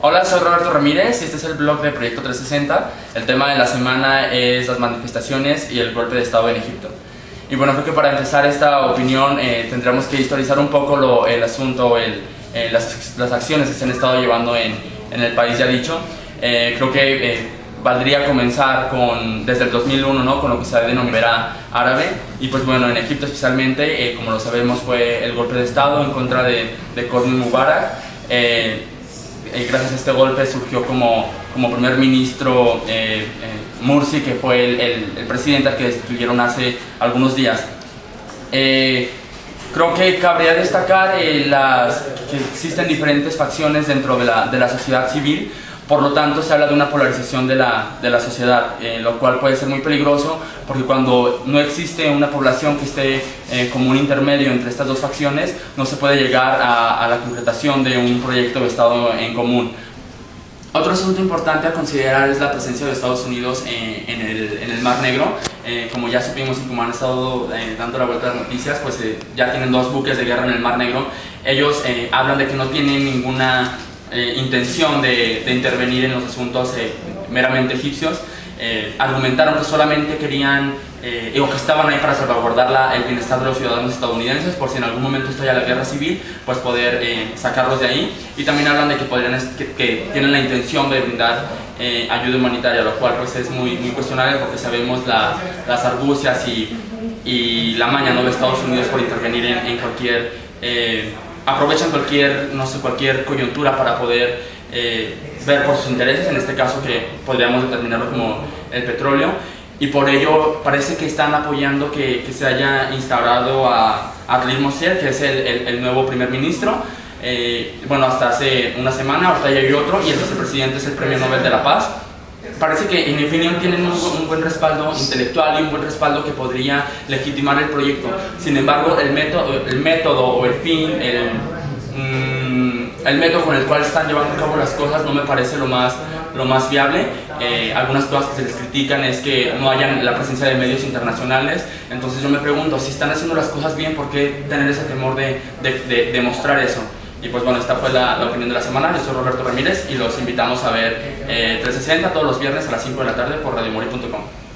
Hola, soy Roberto Ramírez y este es el blog de Proyecto 360. El tema de la semana es las manifestaciones y el golpe de Estado en Egipto. Y bueno, creo que para empezar esta opinión eh, tendremos que historizar un poco lo, el asunto, el, eh, las, las, acciones que se han estado llevando en, en el país ya dicho. Eh, creo que eh, valdría comenzar con, desde el 2001 ¿no? con lo que se denominará árabe y pues bueno, en Egipto especialmente, como lo sabemos, fue el golpe de Estado en contra de, de Mubarak y gracias a este golpe surgió como, como primer ministro eh, eh, Mursi, que fue el, el, presidente al que destituyeron hace algunos días. Eh, creo que cabría destacar eh, las, que existen diferentes facciones dentro de la, de la sociedad civil, por lo tanto, se habla de una polarización de la, de la sociedad, eh, lo cual puede ser muy peligroso porque cuando no existe una población que esté eh, como un intermedio entre estas dos facciones, no se puede llegar a, a la concretación de un proyecto de Estado en común. Otro asunto importante a considerar es la presencia de Estados Unidos en, en, el, en el, Mar Negro. Eh, como ya supimos y como han estado eh, dando la vuelta a las noticias, pues eh, ya tienen dos buques de guerra en el Mar Negro. Ellos eh, hablan de que no tienen ninguna eh, intención de, de, intervenir en los asuntos eh, meramente egipcios. Eh, argumentaron que solamente querían eh, o que estaban ahí para salvaguardar la, el bienestar de los ciudadanos estadounidenses por si en algún momento estalla la guerra civil, pues poder eh, sacarlos de ahí. Y también hablan de que, podrían, que, que tienen la intención de brindar eh, ayuda humanitaria, lo cual pues es muy, muy cuestionable porque sabemos la, las argucias y, y, la maña ¿no? de Estados Unidos por intervenir en, en cualquier aprovechan cualquier, no sé, cualquier coyuntura para poder eh, ver por sus intereses, en este caso que podríamos determinarlo como el petróleo, y por ello parece que están apoyando que, que se haya instaurado a Adlir Mosier, que es el, el, el, nuevo primer ministro, eh, bueno, hasta hace una semana, ahorita ya hay otro, y el vicepresidente es el Premio Nobel de la Paz, parece que en tienen un, buen respaldo intelectual y un buen respaldo que podría legitimar el proyecto. Sin embargo, el método, el método o el fin, el, mmm, el método con el cual están llevando a cabo las cosas no me parece lo más, lo más viable. Eh, algunas cosas que se les critican es que no hayan la presencia de medios internacionales. Entonces yo me pregunto, si están haciendo las cosas bien, ¿por qué tener ese temor de, de, de mostrar eso? Y pues bueno, esta fue la, la, opinión de la semana. Yo soy Roberto Ramírez y los invitamos a ver eh, 360 todos los viernes a las 5 de la tarde por radiomori.com.